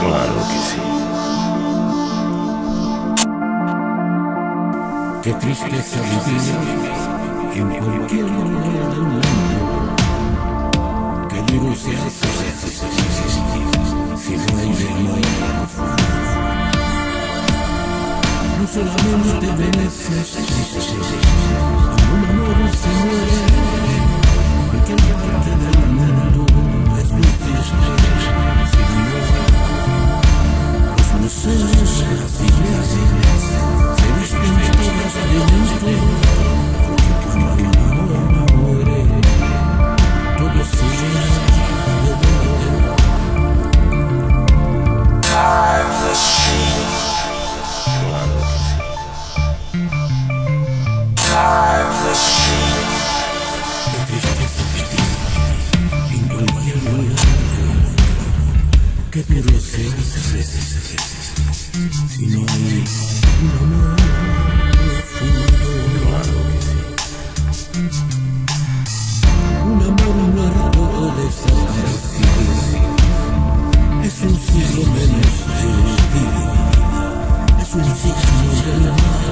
Claro que sí. Qué tristeza vivir en cualquier lugar del mundo. Qué duro se hace si no hay. No solamente veces cuando un amor se time machine. En cualquier que si no hay un amor profundo, que. Un amor es un siglo menos de olvido, es un siglo de la